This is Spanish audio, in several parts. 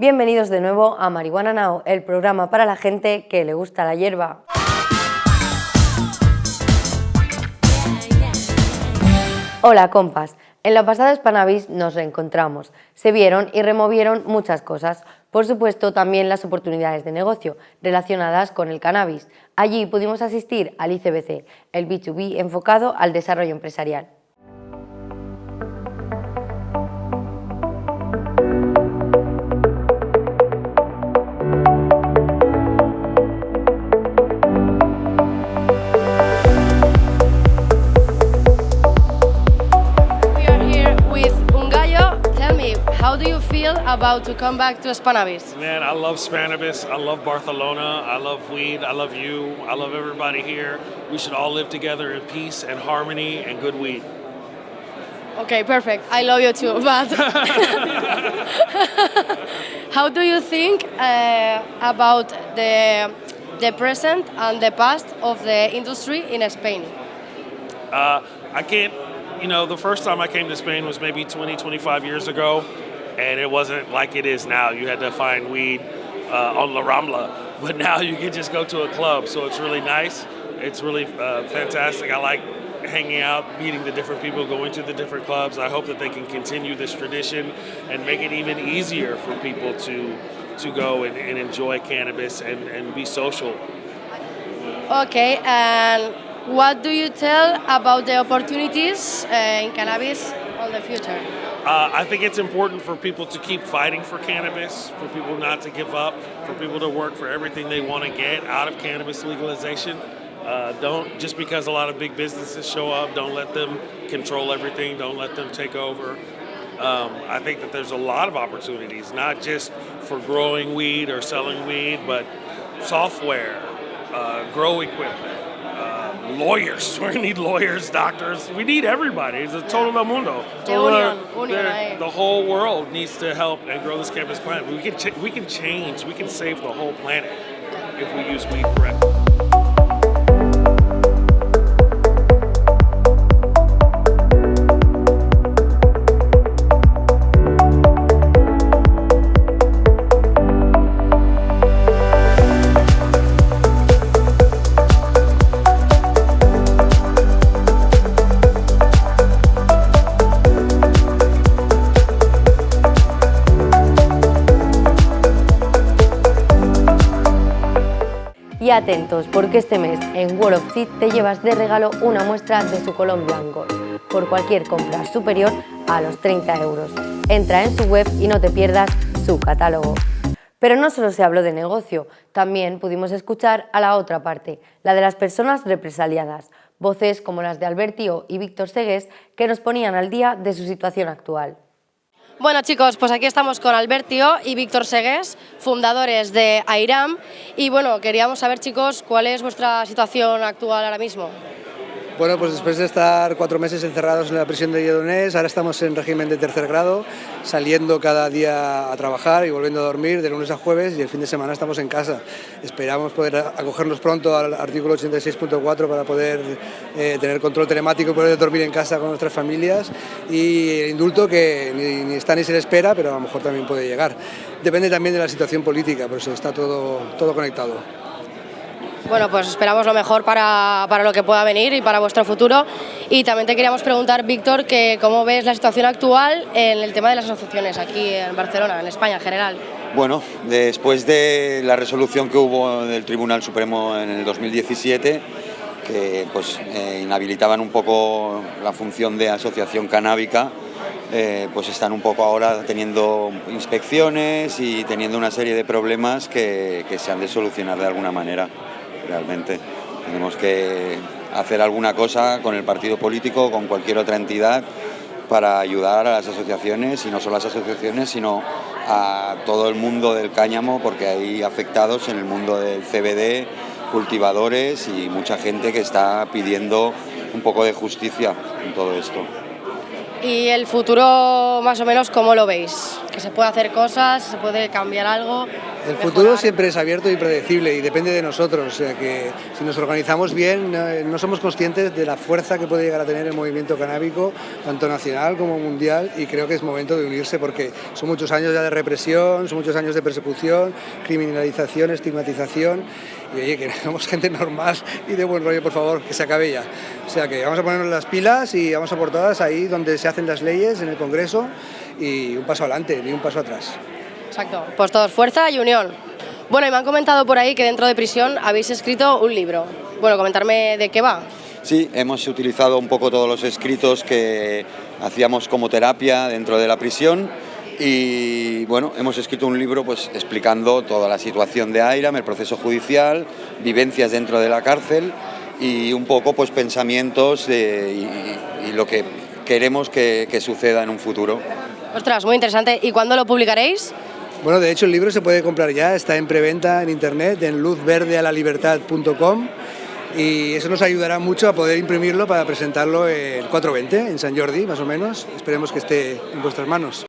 Bienvenidos de nuevo a Marihuana Now, el programa para la gente que le gusta la hierba. Hola compas, en la pasada Spanavis nos reencontramos, se vieron y removieron muchas cosas, por supuesto también las oportunidades de negocio relacionadas con el cannabis. Allí pudimos asistir al ICBC, el B2B enfocado al desarrollo empresarial. About to come back to Spannabis? Man, I love Spannabis. I love Barcelona. I love weed. I love you. I love everybody here. We should all live together in peace and harmony and good weed. Okay, perfect. I love you too. But how do you think uh, about the the present and the past of the industry in Spain? Uh, I can't. You know, the first time I came to Spain was maybe 20, 25 years ago and it wasn't like it is now. You had to find weed uh, on La Rambla, but now you can just go to a club. So it's really nice. It's really uh, fantastic. I like hanging out, meeting the different people, going to the different clubs. I hope that they can continue this tradition and make it even easier for people to to go and, and enjoy cannabis and, and be social. Okay, and what do you tell about the opportunities uh, in cannabis on the future? Uh, I think it's important for people to keep fighting for cannabis, for people not to give up, for people to work for everything they want to get out of cannabis legalization. Uh, don't just because a lot of big businesses show up, don't let them control everything. Don't let them take over. Um, I think that there's a lot of opportunities, not just for growing weed or selling weed, but software, uh, grow equipment, lawyers. We need lawyers, doctors. We need everybody. It's a total del mundo. Total, the, the whole world needs to help and grow this campus planet. We can, we can change. We can save the whole planet if we use weed correctly. Atentos, porque este mes en World of Seed te llevas de regalo una muestra de su Colombian Gold por cualquier compra superior a los 30 euros. Entra en su web y no te pierdas su catálogo. Pero no solo se habló de negocio, también pudimos escuchar a la otra parte, la de las personas represaliadas, voces como las de Albertio y Víctor Segués que nos ponían al día de su situación actual. Bueno chicos, pues aquí estamos con Albertio y Víctor Segués, fundadores de AIRAM y bueno, queríamos saber chicos cuál es vuestra situación actual ahora mismo. Bueno, pues después de estar cuatro meses encerrados en la prisión de Lledonés, ahora estamos en régimen de tercer grado, saliendo cada día a trabajar y volviendo a dormir de lunes a jueves y el fin de semana estamos en casa. Esperamos poder acogernos pronto al artículo 86.4 para poder eh, tener control telemático y poder dormir en casa con nuestras familias y el indulto que ni, está ni se le espera, pero a lo mejor también puede llegar. Depende también de la situación política, pero está todo, todo conectado. Bueno, pues esperamos lo mejor para, para, lo que pueda venir y para vuestro futuro. Y también te queríamos preguntar, Víctor, que cómo ves la situación actual en el tema de las asociaciones aquí en Barcelona, en España en general. Bueno, después de la resolución que hubo del Tribunal Supremo en el 2017, que pues, eh, inhabilitaban un poco la función de asociación canábica, eh, pues están un poco ahora teniendo inspecciones y teniendo una serie de problemas que, que se han de solucionar de alguna manera realmente. Tenemos que hacer alguna cosa con el partido político, con cualquier otra entidad, para ayudar a las asociaciones, y no solo a las asociaciones, sino a todo el mundo del cáñamo, porque hay afectados en el mundo del CBD, cultivadores y mucha gente que está pidiendo un poco de justicia en todo esto. ¿Y el futuro más o menos cómo lo veis? Que se puede hacer cosas, se puede cambiar algo. El futuro siempre es abierto y predecible y depende de nosotros, o sea que si nos organizamos bien no, somos conscientes de la fuerza que puede llegar a tener el movimiento canábico, tanto nacional como mundial, y creo que es momento de unirse porque son muchos años ya de represión, son muchos años de persecución, criminalización, estigmatización, y oye, que somos gente normal y de buen rollo, por favor, que se acabe ya. O sea que vamos a ponernos las pilas y vamos a por todas ahí donde se hacen las leyes, en el Congreso, y un paso adelante, ni un paso atrás. Exacto, pues todos fuerza y unión. Bueno, y me han comentado por ahí que dentro de prisión habéis escrito un libro. Bueno, comentarme de qué va. Sí, hemos utilizado un poco todos los escritos que hacíamos como terapia dentro de la prisión y bueno, hemos escrito un libro pues explicando toda la situación de AIRAM, el proceso judicial, vivencias dentro de la cárcel y un poco pues pensamientos y, lo que queremos que, que suceda en un futuro. Ostras, muy interesante. ¿Y cuándo lo publicaréis? Bueno, de hecho el libro se puede comprar ya, está en preventa en internet en luzverdealalibertad.com y eso nos ayudará mucho a poder imprimirlo para presentarlo el 420 en San Jordi, más o menos. Esperemos que esté en vuestras manos.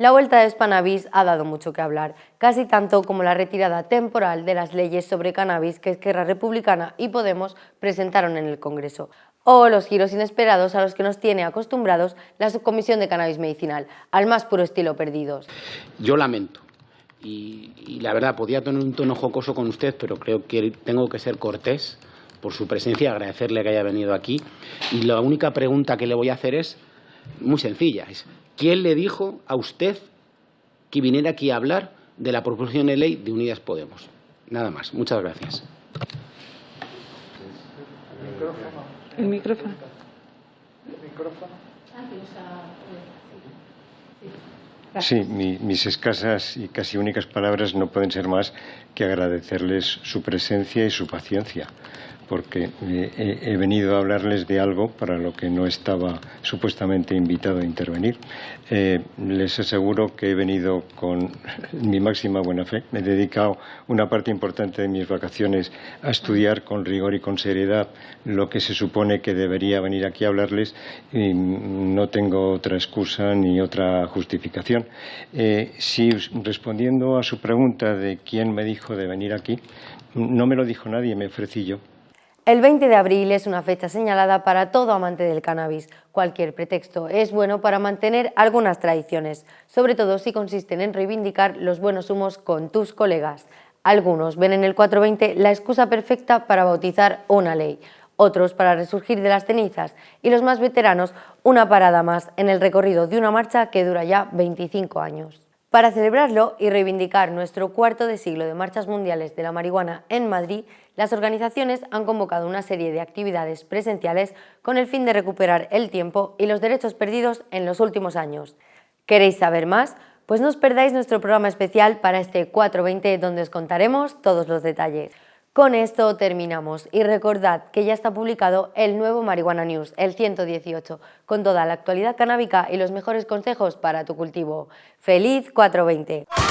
La vuelta de Spanavis ha dado mucho que hablar, casi tanto como la retirada temporal de las leyes sobre cannabis que Esquerra Republicana y Podemos presentaron en el Congreso, o los giros inesperados a los que nos tiene acostumbrados la Subcomisión de Cannabis Medicinal, al más puro estilo perdidos. Yo lamento, y, la verdad podía tener un tono jocoso con usted, pero creo que tengo que ser cortés por su presencia, agradecerle que haya venido aquí, y la única pregunta que le voy a hacer es muy sencilla, ¿Quién le dijo a usted que viniera aquí a hablar de la proposición de ley de Unidas Podemos? Nada más. Muchas gracias. El micrófono. Sí, mis escasas y casi únicas palabras no pueden ser más que agradecerles su presencia y su paciencia porque he, venido a hablarles de algo para lo que no estaba supuestamente invitado a intervenir. Eh, les aseguro que he venido con mi máxima buena fe. Me he dedicado una parte importante de mis vacaciones a estudiar con rigor y con seriedad lo que se supone que debería venir aquí a hablarles y no tengo otra excusa ni otra justificación. Eh, si respondiendo a su pregunta de quién me dijo de venir aquí, no me lo dijo nadie, me ofrecí yo. El 20 de abril es una fecha señalada para todo amante del cannabis. Cualquier pretexto es bueno para mantener algunas tradiciones, sobre todo si consisten en reivindicar los buenos humos con tus colegas. Algunos ven en el 420 la excusa perfecta para bautizar una ley, otros para resurgir de las cenizas y los más veteranos una parada más en el recorrido de una marcha que dura ya 25 años. Para celebrarlo y reivindicar nuestro cuarto de siglo de marchas mundiales de la marihuana en Madrid, las organizaciones han convocado una serie de actividades presenciales con el fin de recuperar el tiempo y los derechos perdidos en los últimos años. ¿Queréis saber más? Pues no os perdáis nuestro programa especial para este 420 donde os contaremos todos los detalles. Con esto terminamos y recordad que ya está publicado el nuevo Marihuana News, el 118, con toda la actualidad canábica y los mejores consejos para tu cultivo. ¡Feliz 420!